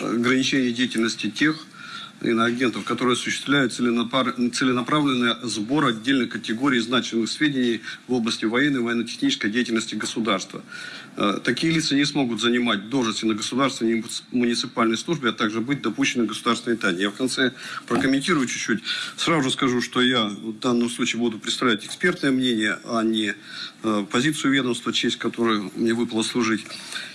ограничение деятельности тех иноагентов, которые осуществляют целенаправленный сбор отдельных категорий значимых сведений в области военной и военно-технической деятельности государства. Э, такие лица не смогут занимать должности на государственной и муниципальной службе, а также быть допущены к государственной тайне. Я в конце прокомментирую чуть-чуть. Сразу же скажу, что я в данном случае буду представлять экспертное мнение, а не э, позицию ведомства, честь которой мне выпало служить.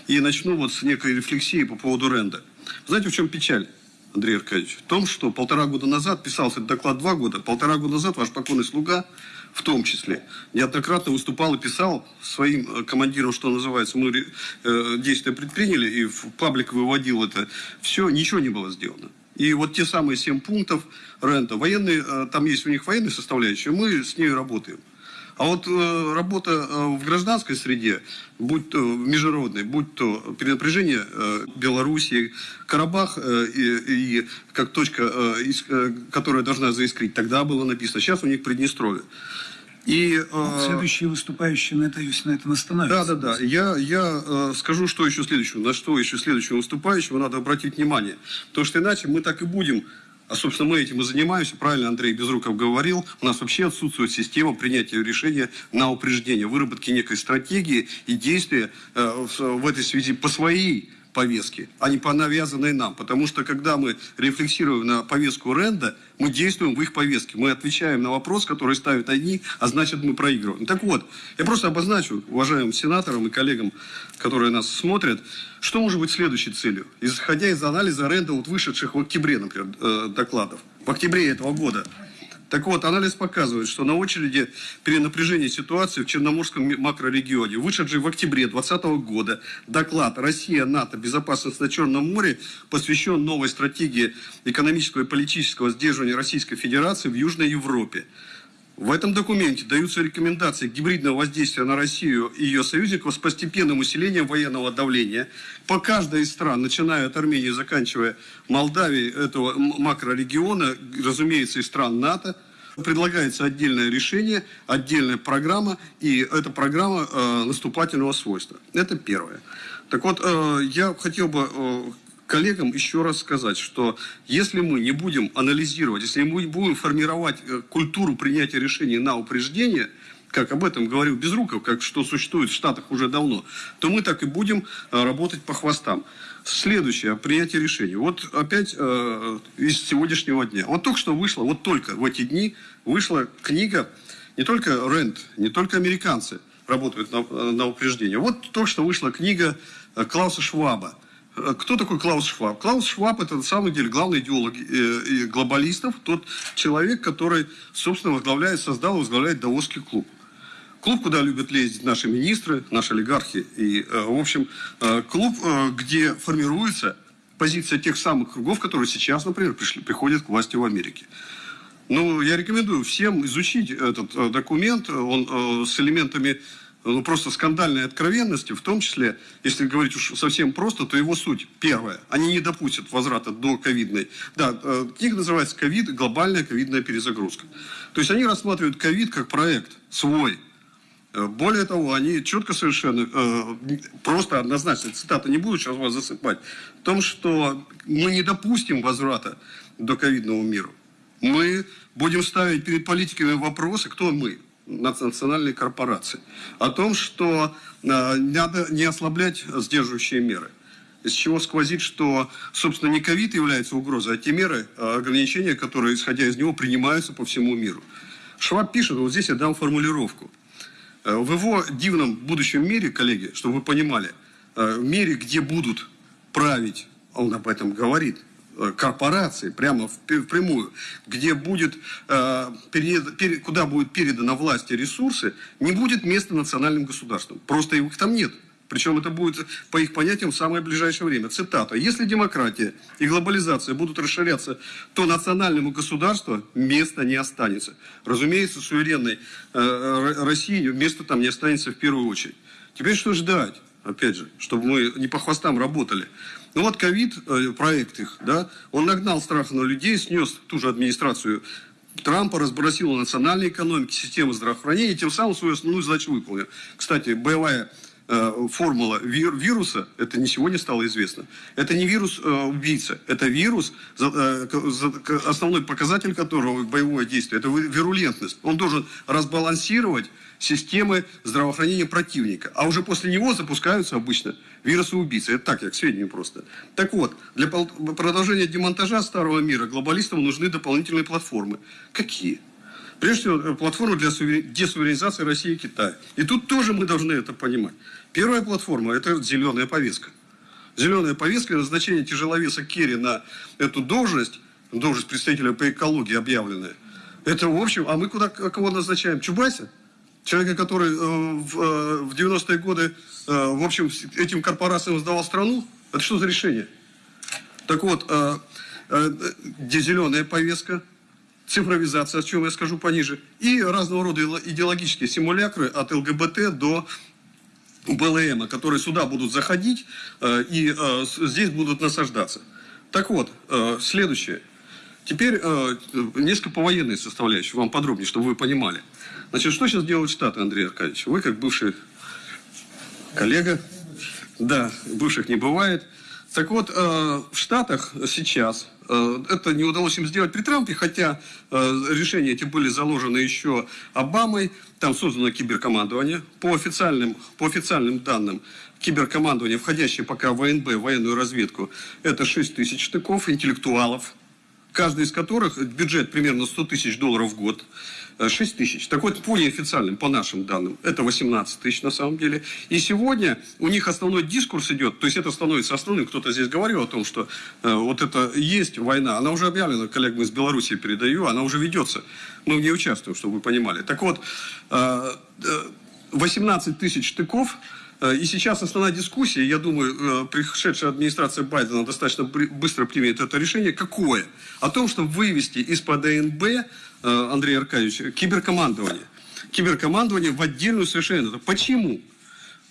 И начну вот с некой рефлексии по поводу ренда. Знаете, в чем печаль? Андрей Аркадьевич, в том, что полтора года назад, писался этот доклад два года, полтора года назад ваш покойный слуга, в том числе, неоднократно выступал и писал своим э, командирам, что называется, мы э, действия предприняли, и в паблик выводил это, все, ничего не было сделано. И вот те самые семь пунктов рента, военные, э, там есть у них военные составляющие, мы с ней работаем. А вот э, работа э, в гражданской среде, будь то международной, будь то перенапряжение э, Белоруссии, Карабах э, и, и как точка, э, из, э, которая должна заискрить, тогда было написано. Сейчас у них Приднестровье. И, э, Следующие выступающие на, это, на этом остановятся. Да, да, да. Я, я э, скажу, что еще следующего, на что еще следующего выступающего надо обратить внимание. Потому что иначе мы так и будем а, собственно, мы этим и занимаемся. Правильно Андрей Безруков говорил. У нас вообще отсутствует система принятия решения на упреждение, выработки некой стратегии и действия э, в этой связи по своей повестки, а не по навязанной нам. Потому что, когда мы рефлексируем на повестку Ренда, мы действуем в их повестке. Мы отвечаем на вопрос, который ставят одни, а значит, мы проигрываем. Так вот, я просто обозначу уважаемым сенаторам и коллегам, которые нас смотрят, что может быть следующей целью, исходя из анализа Ренда, вот вышедших в октябре, например, э, докладов. В октябре этого года так вот, анализ показывает, что на очереди перенапряжения ситуации в Черноморском макрорегионе, вышедший в октябре 2020 года доклад «Россия, НАТО, безопасность на Черном море» посвящен новой стратегии экономического и политического сдерживания Российской Федерации в Южной Европе. В этом документе даются рекомендации гибридного воздействия на Россию и ее союзников с постепенным усилением военного давления по каждой из стран, начиная от Армении, заканчивая Молдавией, этого макрорегиона, разумеется, и стран НАТО. Предлагается отдельное решение, отдельная программа, и эта программа э, наступательного свойства. Это первое. Так вот, э, я хотел бы э, коллегам еще раз сказать, что если мы не будем анализировать, если мы будем формировать э, культуру принятия решений на упреждение, как об этом говорил Безруков, как что существует в Штатах уже давно, то мы так и будем э, работать по хвостам. Следующее, принятие решений. Вот опять э, из сегодняшнего дня. Вот только что вышла, вот только в эти дни вышла книга, не только Рэнд, не только американцы работают на, на упреждение. Вот только что вышла книга э, Клауса Шваба Э, кто такой Клаус Шваб? Клаус Шваб – это на самом деле главный идеолог э, глобалистов, тот человек, который, собственно, возглавляет, создал и возглавляет Давосский клуб. Клуб, куда любят лезть наши министры, наши олигархи. И, э, в общем, клуб, где формируется позиция тех самых кругов, которые сейчас, например, пришли, приходят к власти в Америке. Ну, я рекомендую всем изучить этот документ. Он с элементами ну, просто скандальной откровенности, в том числе, если говорить уж совсем просто, то его суть. Первое. Они не допустят возврата до ковидной. Да, э, книга называется «Ковид. Глобальная ковидная перезагрузка». То есть они рассматривают ковид как проект свой. Э, более того, они четко совершенно, э, просто однозначно, цитата не буду сейчас вас засыпать, в том, что мы не допустим возврата до ковидного мира. Мы будем ставить перед политиками вопросы, кто мы, национальной корпорации, о том, что э, надо не ослаблять сдерживающие меры. Из чего сквозит, что, собственно, не ковид является угрозой, а те меры, э, ограничения, которые, исходя из него, принимаются по всему миру. Шваб пишет, вот здесь я дам формулировку. Э, в его дивном будущем мире, коллеги, чтобы вы понимали, в мире, где будут править, он об этом говорит, корпорации, прямо впрямую, где будет, э, перед, перед, куда будет передана власти ресурсы, не будет места национальным государствам. Просто их там нет. Причем это будет, по их понятиям, в самое ближайшее время. Цитата. «Если демократия и глобализация будут расширяться, то национальному государству места не останется». Разумеется, суверенной э, России места там не останется в первую очередь. Теперь что ждать? Опять же, чтобы мы не по хвостам работали. Ну вот ковид, э, проект их, да, он нагнал страх на людей, снес ту же администрацию Трампа, разбросил национальные экономики, систему здравоохранения, тем самым свою основную задачу выполнил. Кстати, боевая формула вир- вируса, это не сегодня стало известно. Это не вирус-убийца, это вирус, э, основной показатель которого боевое действие, это ви- вирулентность. Он должен разбалансировать системы здравоохранения противника. А уже после него запускаются обычно вирусы-убийцы. Это так, я к сведению просто. Так вот, для продолжения демонтажа старого мира глобалистам нужны дополнительные платформы. Какие? Прежде всего, э, платформа для сувер- десуверенизации России и Китая. И тут тоже мы должны это понимать. Первая платформа – это зеленая повестка. Зеленая повестка назначение тяжеловеса Керри на эту должность, должность представителя по экологии объявленная. Это, в общем, а мы куда кого назначаем? Чубайса? Человека, который э, в, э, в 90-е годы, в общем, этим корпорациям сдавал страну? Это что за решение? Так вот, где зеленая повестка, цифровизация, о чем я скажу пониже, и разного рода идеоло- идеологические симулякры от ЛГБТ до БЛМ, которые сюда будут заходить э, и э, здесь будут насаждаться. Так вот, э, следующее. Теперь несколько по военной составляющей, вам подробнее, чтобы вы понимали. Значит, что сейчас делают Штаты, Андрей Аркадьевич? Вы, как бывший коллега, да, бывших не бывает. Так вот, в Штатах сейчас, это не удалось им сделать при Трампе, хотя э, решения эти были заложены еще Обамой, там создано киберкомандование. По официальным, по официальным данным, киберкомандование, входящее пока в ВНБ, военную разведку, это 6 тысяч штыков интеллектуалов, каждый из которых бюджет примерно 100 тысяч долларов в год. э, 6 тысяч. Так вот, по неофициальным, по нашим данным, это 18 тысяч на самом деле. И сегодня у них основной дискурс идет, то есть это становится основным. Кто-то здесь говорил о том, что э, вот это есть война. Она уже объявлена, коллегам из Беларуси передаю, она уже ведется. Мы в ней участвуем, чтобы вы понимали. Так вот, э, э, 18 тысяч штыков Э, И сейчас основная дискуссия, я думаю, э, пришедшая администрация Байдена достаточно быстро примет это решение. Какое? О том, чтобы вывести из-под ДНБ, э, Андрей Аркадьевич, киберкомандование. Киберкомандование в отдельную совершенно. Почему?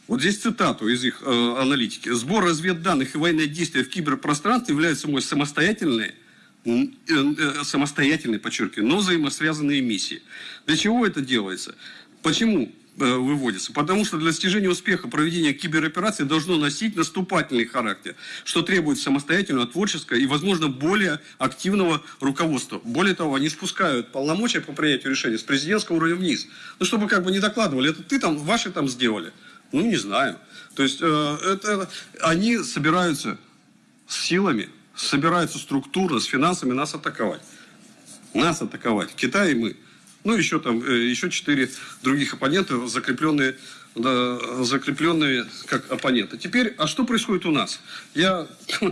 Вот здесь цитату из их э, аналитики. Сбор разведданных и военные действия в киберпространстве являются собой самостоятельные, м, э, э, самостоятельные, подчеркиваю, но взаимосвязанные миссии. Для чего это делается? Почему э, выводится? Потому что для достижения успеха проведения кибероперации должно носить наступательный характер, что требует самостоятельного, творческого и, возможно, более активного руководства. Более того, они спускают полномочия по принятию решений с президентского уровня вниз. Ну, чтобы как бы не докладывали, это ты там, ваши там сделали. Ну, не знаю. То есть, э, это, они собираются с силами, собираются структурно, с финансами нас атаковать. Нас атаковать. Китай и мы. Ну, еще там, э, еще четыре других оппонента, закрепленные, да, закрепленные как оппоненты. Теперь, а что происходит у нас? Я,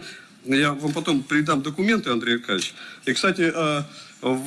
я вам потом передам документы, Андрей Аркадьевич. И, кстати, э,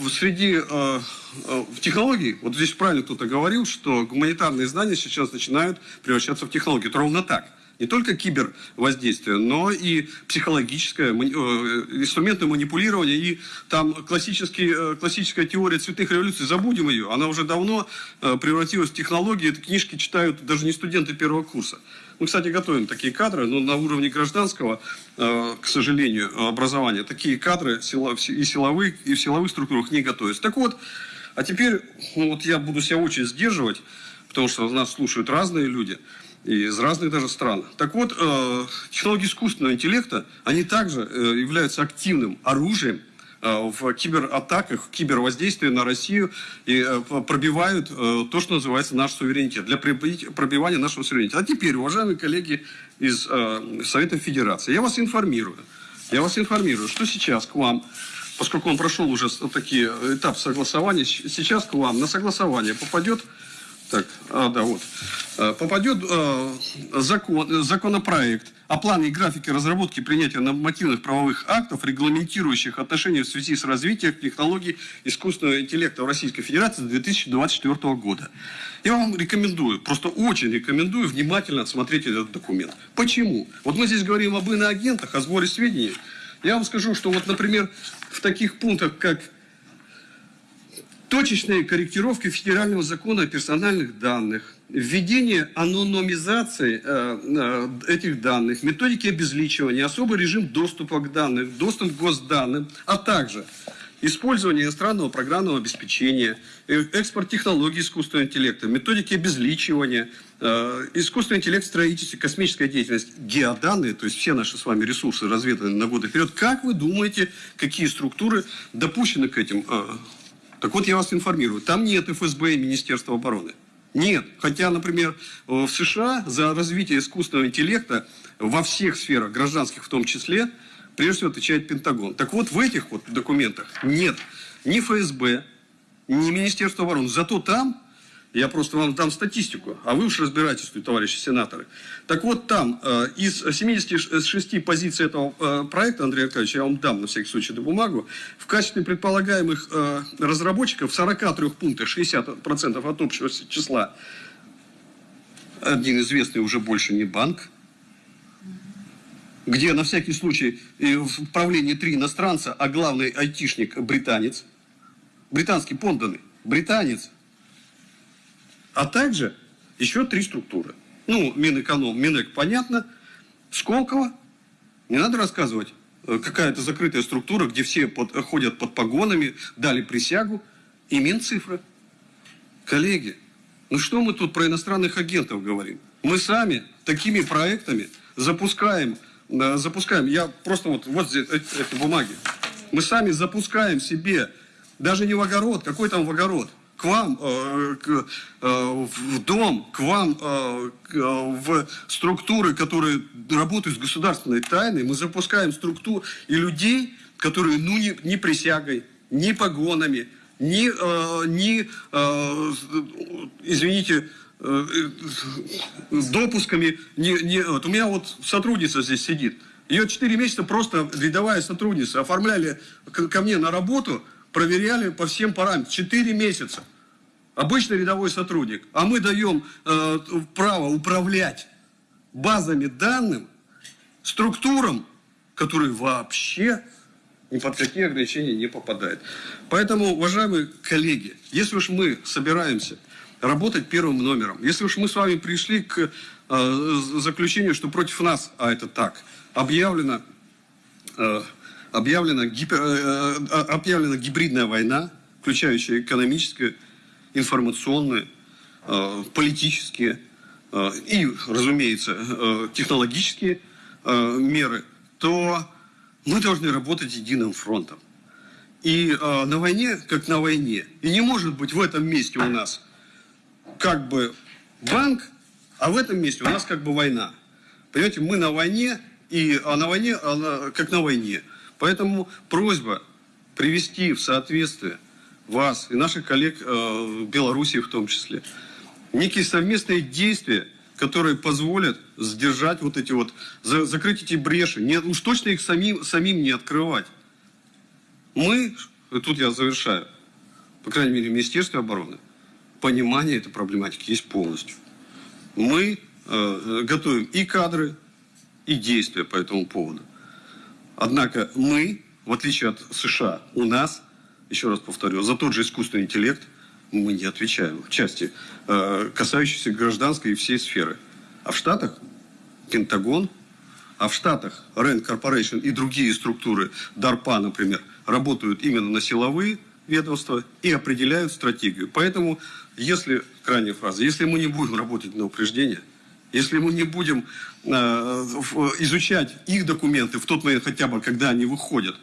среди э, в технологии, вот здесь правильно кто-то говорил, что гуманитарные знания сейчас начинают превращаться в технологии. Это ровно так. Не только кибервоздействие, но и психологическое, мани- э, инструменты манипулирования. И там классический, э, классическая теория цветных революций, забудем ее, она уже давно э, превратилась в технологии. Эти книжки читают даже не студенты первого курса. Мы, кстати, готовим такие кадры, но на уровне гражданского, э, к сожалению, образования, такие кадры и силовых, и в силовых структурах не готовятся. Так вот, а теперь ну, вот я буду себя очень сдерживать, потому что нас слушают разные люди из разных даже стран. Так вот, э, технологии искусственного интеллекта, они также э, являются активным оружием э, в кибератаках, в кибервоздействии на Россию и пробивают то, что называется наш суверенитет, для пробивания нашего суверенитета. А теперь, уважаемые коллеги из Совета Федерации, я вас информирую, я вас информирую, что сейчас к вам поскольку он прошел уже такие этап согласования, сейчас к вам на согласование попадет, так, а, да, вот, Э, попадет э, закон, законопроект о плане и графике разработки принятия нормативных правовых актов, регламентирующих отношения в связи с развитием технологий искусственного интеллекта в Российской Федерации с 2024 года. Я вам рекомендую, просто очень рекомендую внимательно отсмотреть этот документ. Почему? Вот мы здесь говорим об иноагентах, о сборе сведений. Я вам скажу, что вот, например, в таких пунктах, как точечные корректировки федерального закона о персональных данных, введение анонимизации э, э, этих данных, методики обезличивания, особый режим доступа к данным, доступ к госданным, а также использование иностранного программного обеспечения, э, экспорт технологий искусственного интеллекта, методики обезличивания, э, искусственный интеллект в строительстве, космическая деятельность, геоданные, то есть все наши с вами ресурсы разведаны на годы вперед. Как вы думаете, какие структуры допущены к этим? Э, Так вот, я вас информирую, там нет ФСБ и Министерства обороны. Нет. Хотя, например, в США за развитие искусственного интеллекта во всех сферах, гражданских в том числе, прежде всего отвечает Пентагон. Так вот, в этих вот документах нет ни ФСБ, ни Министерства обороны. Зато там, я просто вам дам статистику, а вы уж разбираетесь тут, товарищи сенаторы. Так вот там, э, из 76 позиций этого э, проекта, Андрей Аркадьевич, я вам дам на всякий случай эту бумагу, в качестве предполагаемых э, разработчиков в 43 пунктах, 60% от общего числа, один известный уже больше не банк, где на всякий случай э, в правлении три иностранца, а главный айтишник британец, британский подданный, британец, а также еще три структуры. Ну, Минэконом, Минэк, понятно, Сколково, не надо рассказывать, э, какая-то закрытая структура, где все под, ходят под погонами, дали присягу, и Минцифра. Коллеги, ну что мы тут про иностранных агентов говорим? Мы сами такими проектами запускаем э, запускаем, я просто вот, вот здесь эти, эти бумаги, мы сами запускаем себе, даже не в огород, какой там в огород, к вам э, э, в дом, к вам э, в структуры, которые работают с государственной тайной, мы запускаем структуру и людей, которые, ну, не, не присягой, ни погонами, ни, ни извините, допусками. Не, не, вот у меня вот сотрудница здесь сидит. Ее 4 месяца просто рядовая сотрудница. Оформляли ко мне на работу, проверяли по всем параметрам. 4 месяца. Обычный рядовой сотрудник. А мы даем э, право управлять базами данных, структурам, которые вообще ни под какие ограничения не попадают. Поэтому, уважаемые коллеги, если уж мы собираемся работать первым номером. Если уж мы с вами пришли к э, заключению, что против нас, а это так, объявлена, э, объявлена, гипер, э, э, объявлена гибридная война, включающая экономическую, информационную, э, политические э, и, разумеется, э, технологические меры, то мы должны работать единым фронтом. И на войне, как на войне. И не может быть в этом месте у нас как бы банк, а в этом месте у нас как бы война. Понимаете, мы на войне, и а на войне, а как на войне. Поэтому просьба привести в соответствие вас и наших коллег э, в Беларуси в том числе, некие совместные действия, которые позволят сдержать вот эти вот, за, закрыть эти бреши, не, уж точно их самим, самим не открывать. Мы, тут я завершаю, по крайней мере, в Министерстве обороны, понимание этой проблематики есть полностью. Мы э, готовим и кадры, и действия по этому поводу. Однако мы, в отличие от США, у нас, еще раз повторю, за тот же искусственный интеллект мы не отвечаем в части, э, касающейся гражданской и всей сферы. А в Штатах Пентагон, а в Штатах Rand Corporation и другие структуры, DARPA, например, работают именно на силовые ведомства и определяют стратегию. Поэтому, если, крайняя фраза, если мы не будем работать на упреждение, если мы не будем э, изучать их документы в тот момент хотя бы, когда они выходят,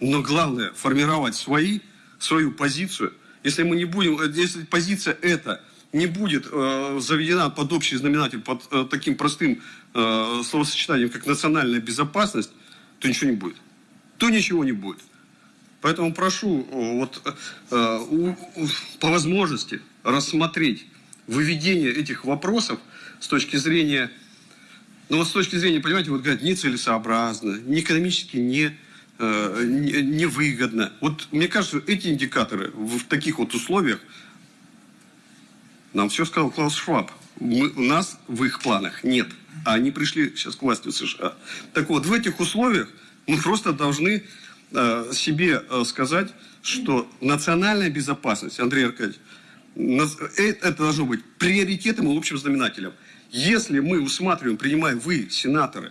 но главное формировать свои, свою позицию, если мы не будем, э, если позиция эта не будет э, заведена под общий знаменатель, под э, таким простым э, словосочетанием, как национальная безопасность, то ничего не будет. То ничего не будет. Поэтому прошу вот, э, по возможности рассмотреть выведение этих вопросов с точки зрения, ну вот с точки зрения, понимаете, вот говорят, нецелесообразно, не экономически не, э, не, невыгодно. Вот мне кажется, эти индикаторы в таких вот условиях, нам все сказал Клаус Шваб, мы, у нас в их планах нет. А они пришли сейчас к власти в США. Так вот, в этих условиях мы просто должны Э, себе э, сказать, что национальная безопасность, Андрей Аркадьевич, э, это должно быть приоритетом и общим знаменателем. Если мы усматриваем, принимаем вы, сенаторы,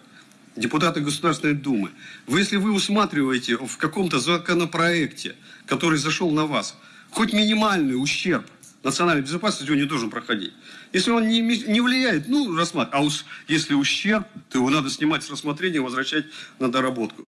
депутаты Государственной Думы, вы, если вы усматриваете в каком-то законопроекте, который зашел на вас, хоть минимальный ущерб национальной безопасности, он не должен проходить. Если он не, не влияет, ну, рассматривать. А уж если ущерб, то его надо снимать с рассмотрения, возвращать на доработку.